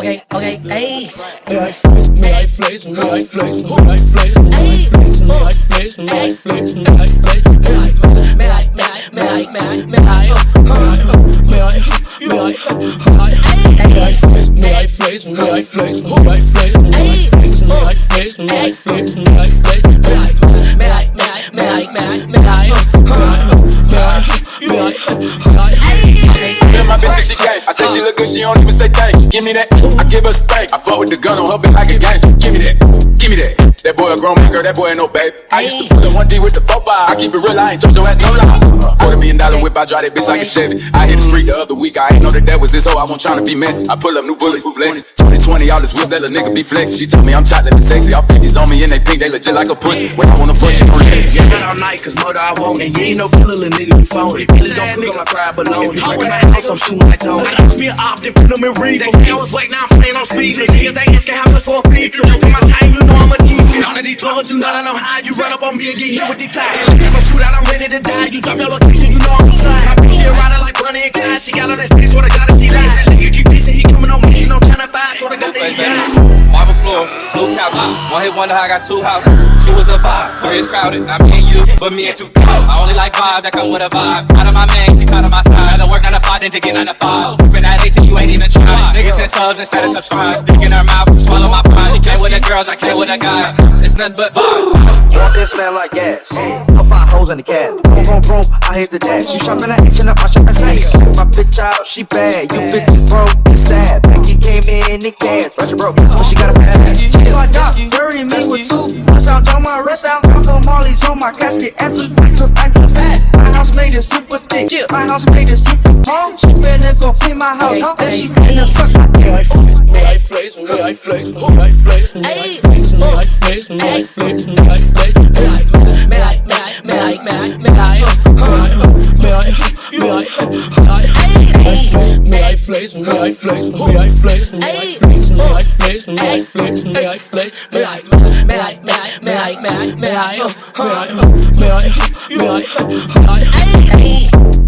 Okay, okay, ayy. Me I flex, me I flex, me I flex, me I flex, me I flex, Netflix, Netflix Me like, me like, me like, me like, me like Me like, me like, me like Netflix, Netflix, Netflix, Netflix Netflix, Netflix, Netflix, Netflix Me like, me like, me like, me like, me like, me like I think she look good, she don't even say thanks. Give me that. I give her steak. I fuck with the gun on her, but I get gangs. Give me that. Give me that. That boy a grown man, girl, that boy ain't no baby. I used to put up one D with the 4 5. I keep it real, I ain't told your ass no lie. Quarter million dollar whip, I drive that bitch like a Chevy. I hit the street the other week, I ain't know that that was it, so I wasn't tryna be messy. I pull up new bullets, new flex. 2020, all this whips, that little nigga be flex. She told me I'm chocolate and sexy. All figures on me and they pink, they legit like a pussy. When I wanna fuck, she don't it. Yeah, out all night, cause murder I want it. You ain't no killer, little nigga, you phony. Feelings don't cook on my fried bologna. Break my house, I'm shooting like Tony. I lost me an op, then put them in read. They say I was waiting, now I'm playing on speed. See if they asking how much for a feature. Joking my time, you know I'm a demon. None of these drugs, you know I know how you run up on me and get hit with these tires. I'm a shootout, I'm ready to die. You drop your location, you know I'm beside. My bitch, she a rider like Bonnie and Clyde. She got all that stick, swear to God, that she lies. That nigga keep dissing, he coming on missing on China 5, swear to God that he died. Marble floor, blue couches. One hit wonder how I got two houses. Two is a vibe, three is crowded. Me and you, but me and two. I only like vibe that come with a vibe. Out of my man, she cut on my side. Rather work 9 to 5 than to get 9 to 5. Keeping that 18, you ain't even try. Niggas send subs instead of subscribe. Dick in her mouth, swallow my pride. You with the girls, I can't with a guy. It's nothing but vibe. Want this man like gas. Put five hoes in the cab. Vroom, vroom, vroom. I hit the dash. You shopping at H and up, I shop at Saks. My bitch out, she bad. You bitches broke and sad. Becky came in in cash. Fresh broke, but she got a fat ass. On my rest out. I'm from Molly's on my casket. And three pints of acting fat. My house made it super thick. Yeah, my house made it super tall. She finna go clean my house. And she finna suck my dick. me I flex, me I flex, me I flex, me I flex, me I flex, me I flex, me I flex, me I flex. Me like, me like, me like, me like, me like. Me I, me I, I flex, me I flex, me I flex, me I flex, me I flex, me I flex, me I flex, Me I like, me like, me like, me like, me like, me like. me I, me I, me I, me I, Ayy, ayy.